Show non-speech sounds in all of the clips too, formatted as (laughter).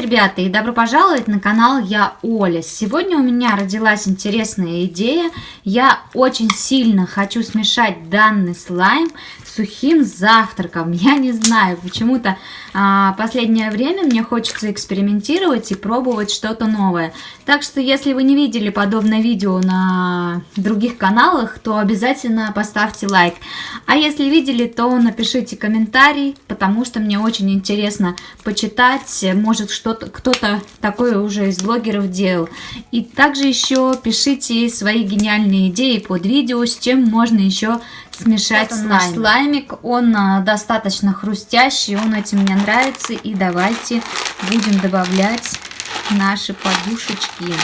ребята, и добро пожаловать на канал Я Оля. Сегодня у меня родилась интересная идея. Я очень сильно хочу смешать данный слайм сухим завтраком. Я не знаю, почему-то а, последнее время мне хочется экспериментировать и пробовать что-то новое. Так что, если вы не видели подобное видео на других каналах, то обязательно поставьте лайк. А если видели, то напишите комментарий, потому что мне очень интересно почитать, может что-то кто-то такое уже из блогеров делал. И также еще пишите свои гениальные идеи под видео, с чем можно еще смешать Это слайм. слаймик. Он а, достаточно хрустящий, он этим мне нравится. И давайте будем добавлять наши подушечки.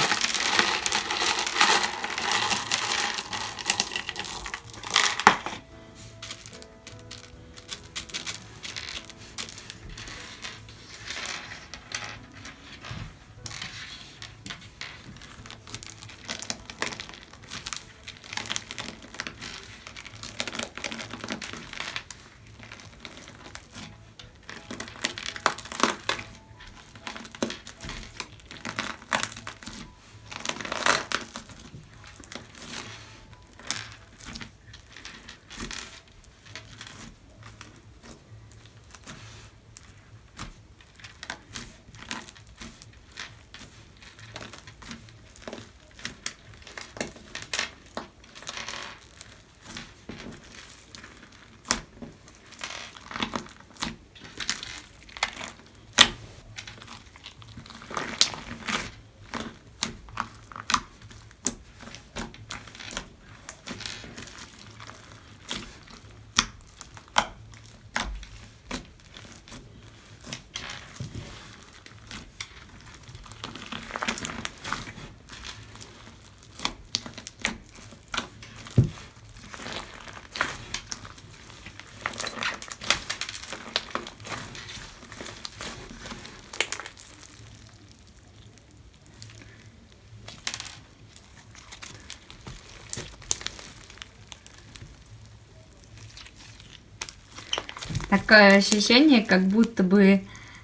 Такое ощущение, как будто бы э,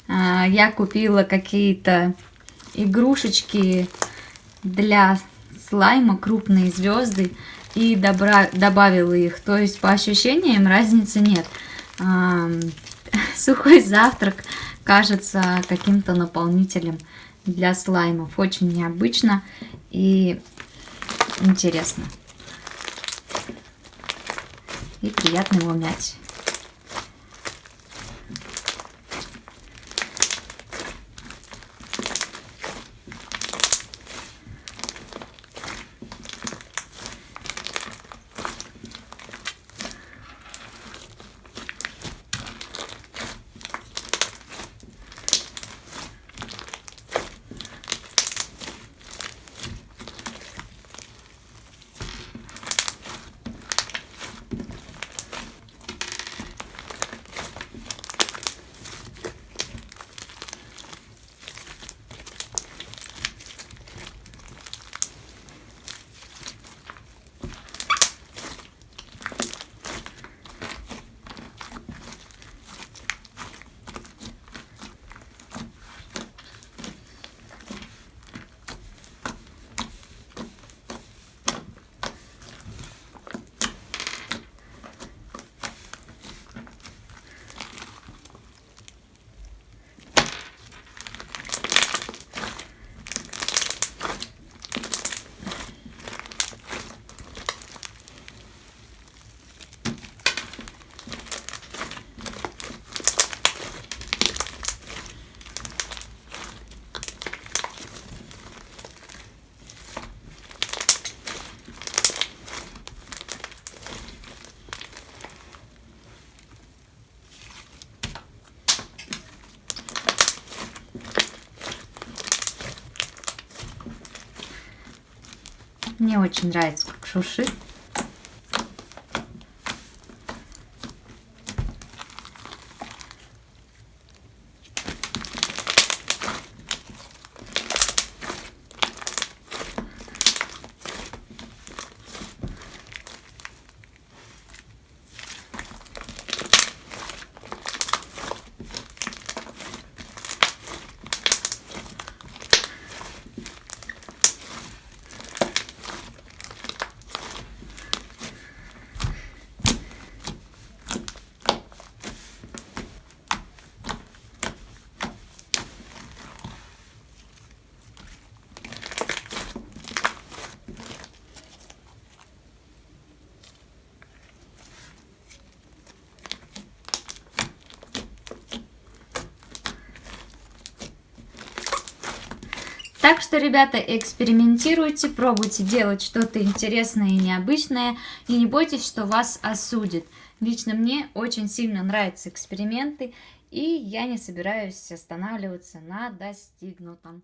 я купила какие-то игрушечки для слайма, крупные звезды, и добра добавила их. То есть по ощущениям разницы нет. Э, (laughs) сухой завтрак кажется каким-то наполнителем для слаймов. Очень необычно и интересно. И приятно его мять. Мне очень нравится, как шуршит. Так что, ребята, экспериментируйте, пробуйте делать что-то интересное и необычное, и не бойтесь, что вас осудят. Лично мне очень сильно нравятся эксперименты, и я не собираюсь останавливаться на достигнутом.